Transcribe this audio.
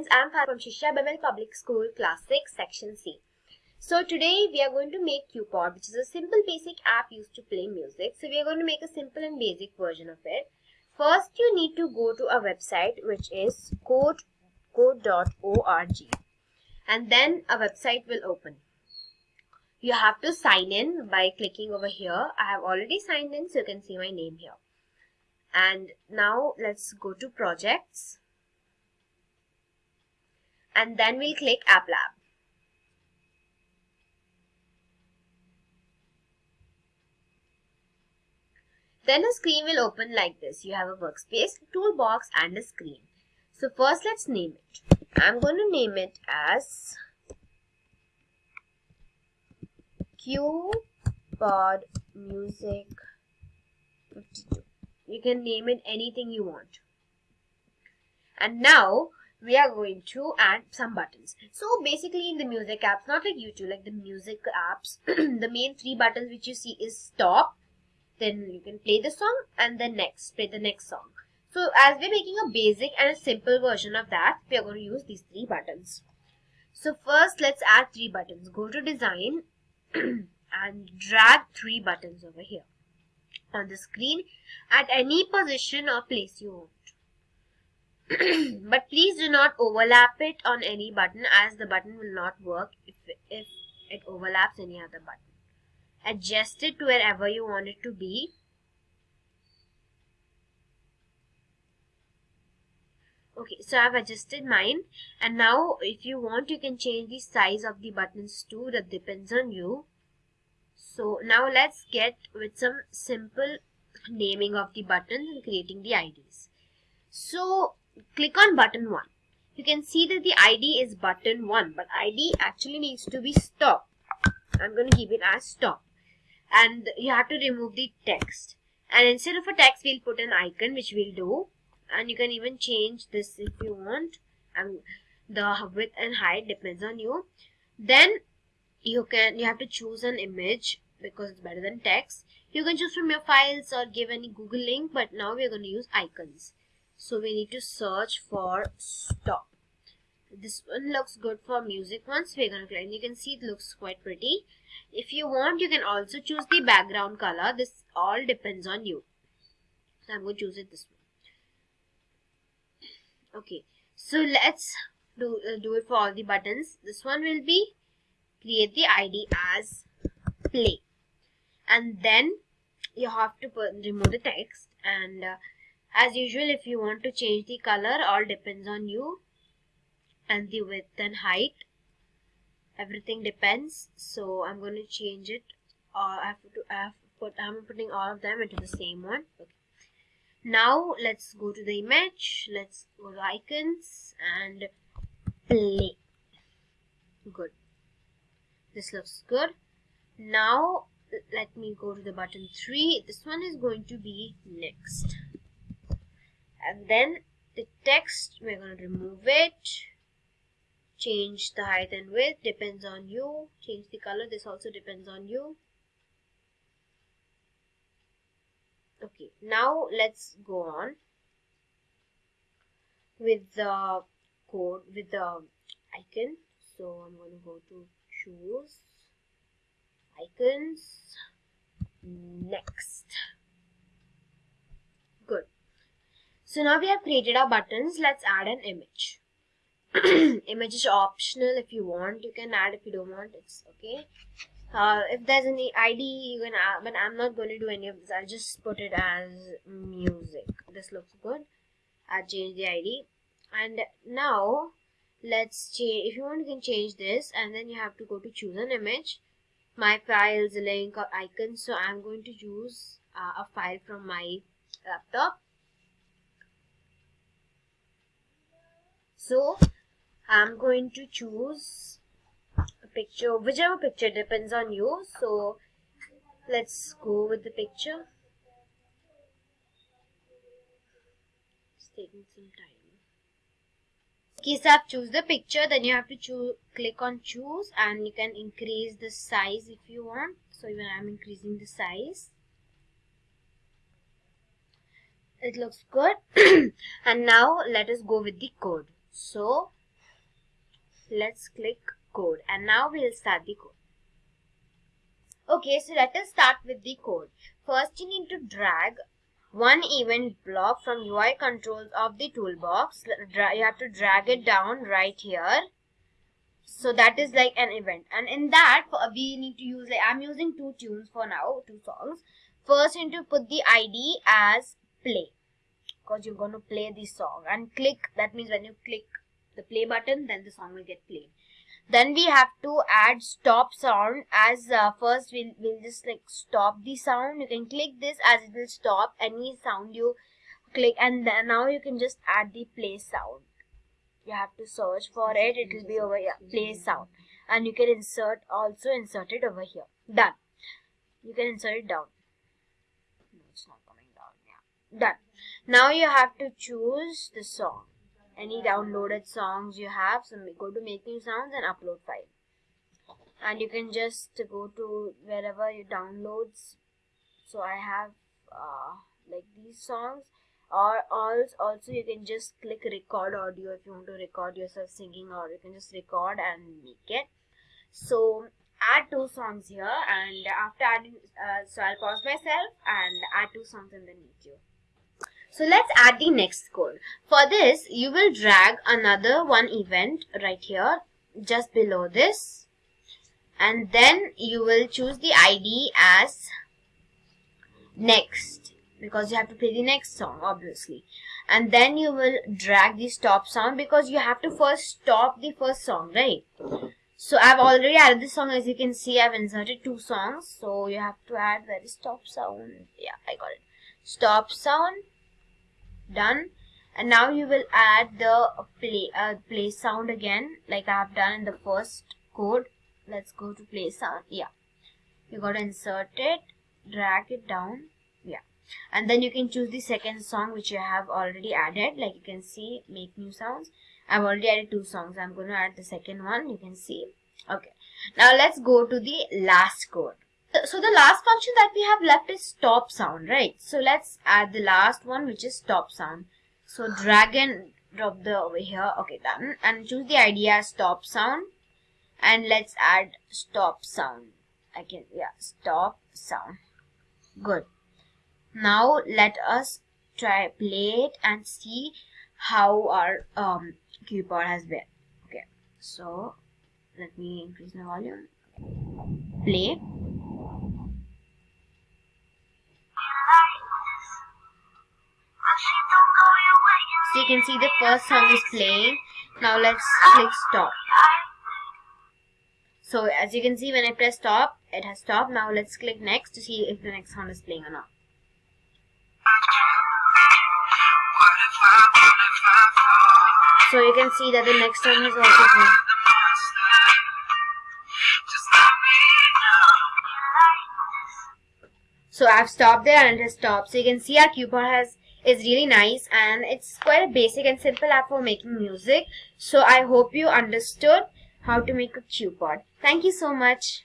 friends, I am from Shishya BEML Public School, Class 6, Section C. So today we are going to make QPod, which is a simple basic app used to play music. So we are going to make a simple and basic version of it. First, you need to go to a website which is code code.org and then a website will open. You have to sign in by clicking over here. I have already signed in so you can see my name here. And now let's go to projects and then we'll click App Lab. Then a screen will open like this. You have a workspace, toolbox and a screen. So first let's name it. I'm going to name it as QPod Music 52. You can name it anything you want. And now we are going to add some buttons. So basically in the music apps, not like YouTube, like the music apps, the main three buttons which you see is stop, then you can play the song and then next, play the next song. So as we're making a basic and a simple version of that, we are going to use these three buttons. So first let's add three buttons. Go to design and drag three buttons over here on the screen at any position or place you want. but please do not overlap it on any button as the button will not work if, if it overlaps any other button. Adjust it to wherever you want it to be. Okay, so I've adjusted mine and now if you want you can change the size of the buttons too that depends on you. So now let's get with some simple naming of the buttons and creating the IDs. So click on button 1. You can see that the ID is button 1 but ID actually needs to be stop. I'm going to keep it as stop. And you have to remove the text. And instead of a text we'll put an icon which we'll do. And you can even change this if you want. And the width and height depends on you. Then you can you have to choose an image because it's better than text. You can choose from your files or give any Google link but now we're going to use icons. So we need to search for stop. This one looks good for music ones. We're going to click and you can see it looks quite pretty. If you want, you can also choose the background color. This all depends on you. So I'm going to choose it this one. Okay. So let's do, uh, do it for all the buttons. This one will be create the ID as play. And then you have to put, remove the text and uh, as usual, if you want to change the color, all depends on you and the width and height. Everything depends. So I'm going to change it. Uh, I have to I have put I'm putting all of them into the same one. Okay. Now let's go to the image. Let's go to icons and play. Good. This looks good. Now let me go to the button 3. This one is going to be next and then the text we're going to remove it. Change the height and width depends on you. Change the color this also depends on you. Okay now let's go on with the code with the icon. So i'm going to go to choose icons. Next So now we have created our buttons. Let's add an image. image is optional if you want. You can add if you don't want. It's okay. Uh, if there's any ID, you can add, but I'm not going to do any of this. I'll just put it as music. This looks good. I'll change the ID. And now let's change. If you want, you can change this, and then you have to go to choose an image. My files, link, or icon. So I'm going to choose uh, a file from my laptop so I'm going to choose a picture whichever picture depends on you. So let's go with the picture. It's taking some time. Okay so I've choose the picture then you have to choose click on choose and you can increase the size if you want. So even I'm increasing the size. It looks good. And now let us go with the code so let's click code and now we'll start the code. Okay, so let us start with the code. First you need to drag one event block from UI controls of the toolbox. You have to drag it down right here. So that is like an event. And in that, we need to use, like I'm using two tunes for now, two songs. First, you need to put the ID as play. Because you're going to play the song. And click, that means when you click the play button, then the song will get played. Then we have to add stop sound as uh, first we'll, we'll just like stop the sound. You can click this as it will stop any sound you click and then now you can just add the play sound. You have to search for it. It will be over here. Play sound. And you can insert also insert it over here. Done. You can insert it down. No, it's not coming down. Yeah. Done. Now you have to choose the song. Any downloaded songs you have so go to make new sounds and upload file. And you can just go to wherever you downloads so I have uh, like these songs. Or also you can just click record audio if you want to record yourself singing or you can just record and make it. So add two songs here and after adding uh, so I'll pause myself and add two songs then meet you so let's add the next code. For this, you will drag another one event right here, just below this. And then you will choose the ID as next because you have to play the next song obviously. And then you will drag the stop sound because you have to first stop the first song right? So I've already added this song. As you can see I've inserted two songs. So you have to add where is stop sound yeah I got it. Stop sound done. And now you will add the play uh, play sound again like I have done in the first code. Let's go to play sound. Yeah. You got to insert it drag it down. Yeah. And then you can choose the second song which you have already added. Like you can see make new sounds. I've already added two songs. I'm going to add the second one. You can see. Okay. Now let's go to the last code so the last function that we have left is stop sound, right? So let's add the last one, which is stop sound. So drag and drop the over here. Okay, done. And choose the idea stop sound. And let's add stop sound. I can, yeah, stop sound. Good. Now let us try play it and see how our um, QPod has been. Okay, so let me increase the volume. Play. Can see the first song is playing. Now let's click stop. So as you can see when I press stop, it has stopped. Now let's click next to see if the next song is playing or not. So you can see that the next song is also playing. So I've stopped there and it has stopped. So you can see our QPod has is really nice and it's quite a basic and simple app for making music. So I hope you understood how to make a QPod. Thank you so much.